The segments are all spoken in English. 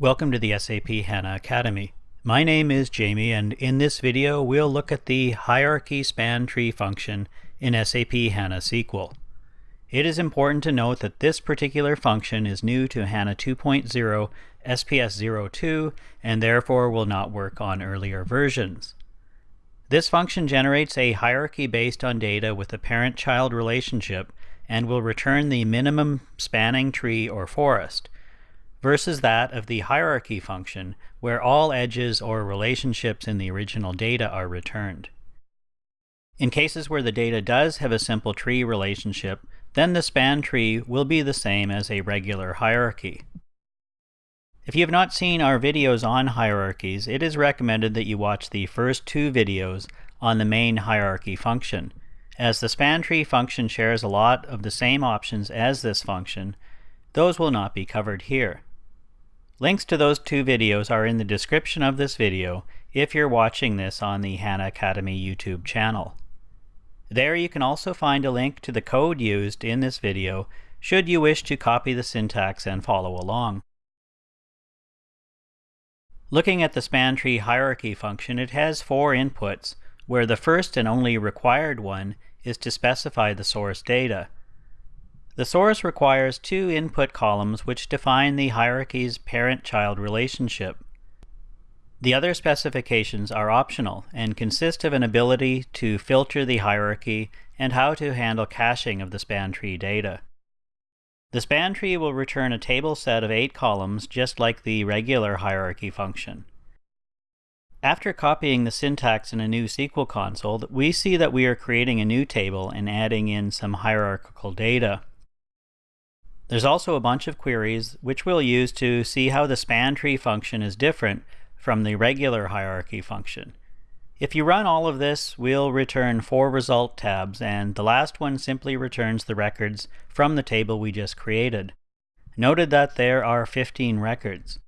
Welcome to the SAP HANA Academy. My name is Jamie and in this video we'll look at the hierarchy span tree function in SAP HANA SQL. It is important to note that this particular function is new to HANA 2.0 SPS 02 and therefore will not work on earlier versions. This function generates a hierarchy based on data with a parent-child relationship and will return the minimum spanning tree or forest, versus that of the hierarchy function, where all edges or relationships in the original data are returned. In cases where the data does have a simple tree relationship, then the span tree will be the same as a regular hierarchy. If you have not seen our videos on hierarchies, it is recommended that you watch the first two videos on the main hierarchy function, as the span tree function shares a lot of the same options as this function, those will not be covered here. Links to those two videos are in the description of this video if you're watching this on the HANA Academy YouTube channel. There you can also find a link to the code used in this video should you wish to copy the syntax and follow along. Looking at the span tree hierarchy function, it has four inputs, where the first and only required one is to specify the source data. The source requires two input columns which define the hierarchy's parent-child relationship. The other specifications are optional and consist of an ability to filter the hierarchy and how to handle caching of the span tree data. The span tree will return a table set of eight columns just like the regular hierarchy function. After copying the syntax in a new SQL console, we see that we are creating a new table and adding in some hierarchical data. There's also a bunch of queries which we'll use to see how the span tree function is different from the regular hierarchy function. If you run all of this, we'll return four result tabs, and the last one simply returns the records from the table we just created. Noted that there are 15 records.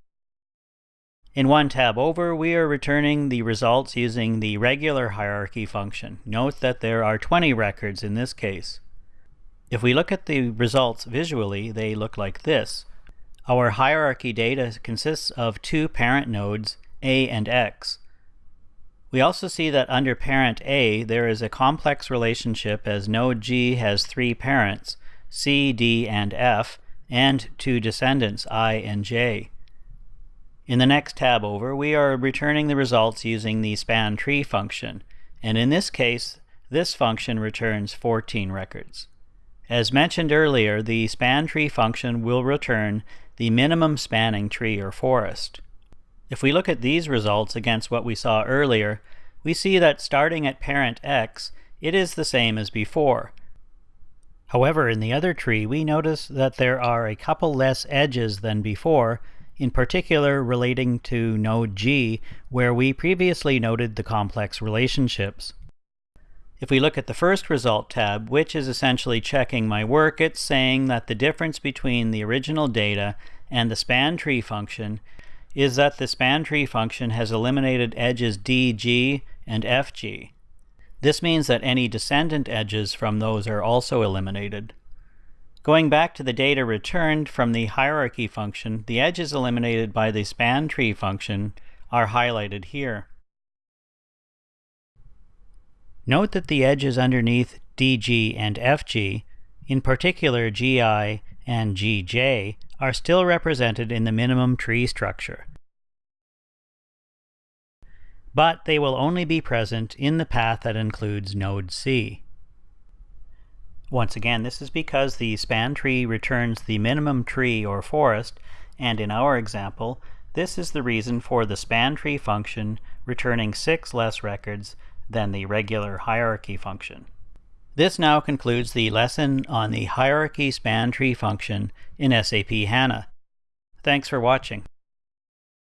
In one tab over, we are returning the results using the regular hierarchy function. Note that there are 20 records in this case. If we look at the results visually, they look like this. Our hierarchy data consists of two parent nodes, A and X. We also see that under parent A, there is a complex relationship as node G has three parents, C, D, and F, and two descendants, I and J. In the next tab over, we are returning the results using the span tree function, and in this case, this function returns 14 records. As mentioned earlier, the span tree function will return the minimum spanning tree or forest. If we look at these results against what we saw earlier, we see that starting at parent x, it is the same as before. However, in the other tree, we notice that there are a couple less edges than before, in particular relating to node G, where we previously noted the complex relationships. If we look at the first result tab, which is essentially checking my work, it's saying that the difference between the original data and the span tree function is that the span tree function has eliminated edges DG and FG. This means that any descendant edges from those are also eliminated. Going back to the data returned from the hierarchy function, the edges eliminated by the span tree function are highlighted here. Note that the edges underneath DG and FG, in particular GI and GJ, are still represented in the minimum tree structure. But they will only be present in the path that includes node C. Once again, this is because the span tree returns the minimum tree or forest, and in our example, this is the reason for the span tree function returning six less records than the regular hierarchy function. This now concludes the lesson on the hierarchy span tree function in SAP HANA. Thanks for watching.